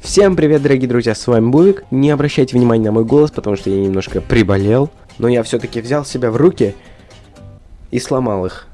Всем привет, дорогие друзья, с вами Бувик. Не обращайте внимания на мой голос, потому что я немножко приболел. Но я все-таки взял себя в руки и сломал их.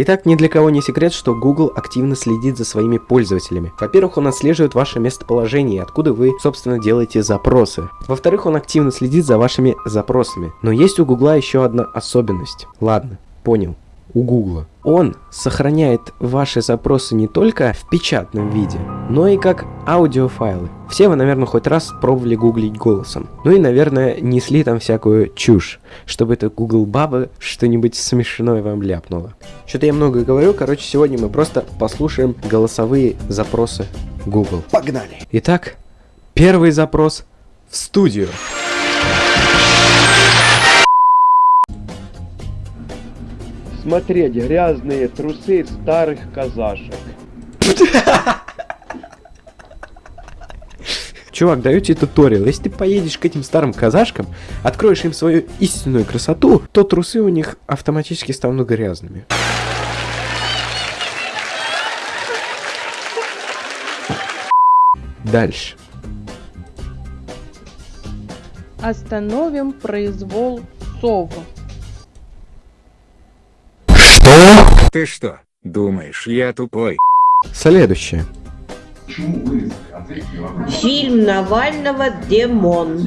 Итак, ни для кого не секрет, что Google активно следит за своими пользователями. Во-первых, он отслеживает ваше местоположение, откуда вы, собственно, делаете запросы. Во-вторых, он активно следит за вашими запросами. Но есть у Google еще одна особенность. Ладно, понял у Гугла. Он сохраняет ваши запросы не только в печатном виде, но и как аудиофайлы. Все вы, наверное, хоть раз пробовали гуглить голосом. Ну и, наверное, несли там всякую чушь, чтобы это Google баба что-нибудь смешное вам ляпнула. Что-то я много говорю, короче, сегодня мы просто послушаем голосовые запросы Google. Погнали! Итак, первый запрос в студию. Смотреть грязные трусы старых казашек. Чувак, даю тебе туториал. Если ты поедешь к этим старым казашкам, откроешь им свою истинную красоту, то трусы у них автоматически станут грязными. Дальше. Остановим произвол сов. Ты что, думаешь, я тупой? Следующее. Фильм Навального «Демон».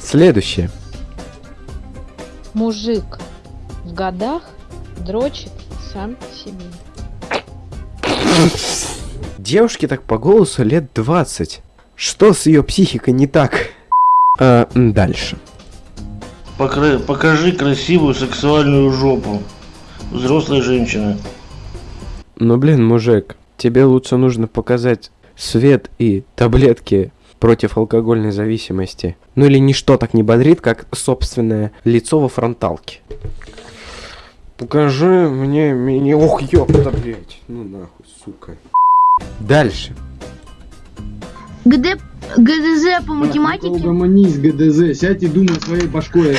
Следующее. Мужик в годах дрочит сам себе. Девушке так по голосу лет 20. Что с ее психикой не так? А, дальше. Покры... Покажи красивую сексуальную жопу. Взрослой женщины. Ну блин, мужик, тебе лучше нужно показать свет и таблетки против алкогольной зависимости. Ну или ничто так не бодрит, как собственное лицо во фронталке. Покажи мне меня... Ох, ёпта, блядь. Ну нахуй, сука. Дальше. ГД... ГДЗ по математике? Угомонись, ГДЗ, сядь и думай своей башкой.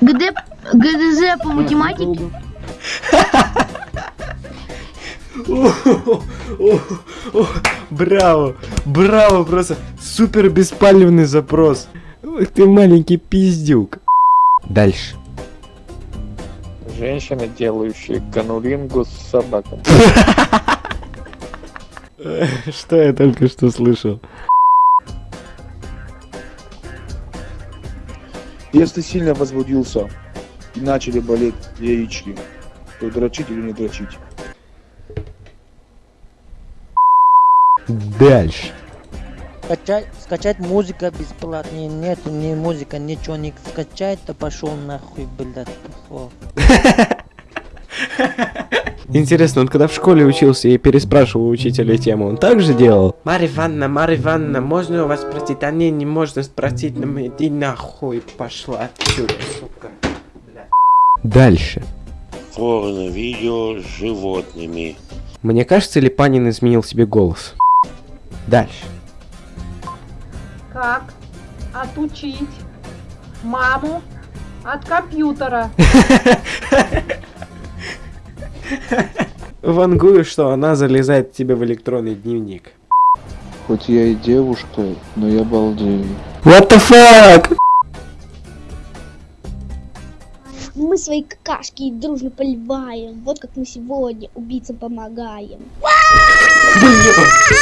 ГД... ГДЗ по математике? Браво, браво, просто супер беспалевный запрос. Ох ты маленький пиздюк. Дальше. Женщины, делающие канулингу с собаком. Что я только что слышал? Если сильно возбудился и начали болеть яички, то дрочить или не дрочить? Дальше. Скачать, скачать музыка бесплатная, нету ни музыка, ничего не скачать, то пошел нахуй, блядь, пошел. Интересно, он когда в школе учился и переспрашивал учителя тему, он так же делал? Марья Ивановна, Марья Ивановна, можно у вас спросить? А не, не можно спросить, но мы иди нахуй пошла отсюда, сука. Дальше. Порно-видео с животными. Мне кажется, ли Панин изменил себе голос? Дальше. Как отучить маму от компьютера? Вангую, что она залезает тебе в электронный дневник. Хоть я и девушка, но я балдею. What the fuck? Мы свои какашки дружно поливаем. Вот как мы сегодня убийцам помогаем.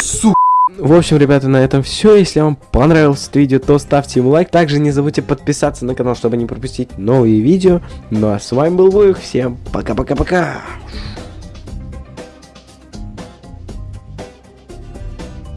Сука. В общем, ребята, на этом все. Если вам понравилось это видео, то ставьте ему лайк. Также не забудьте подписаться на канал, чтобы не пропустить новые видео. Ну а с вами был Вуих. Всем пока-пока-пока.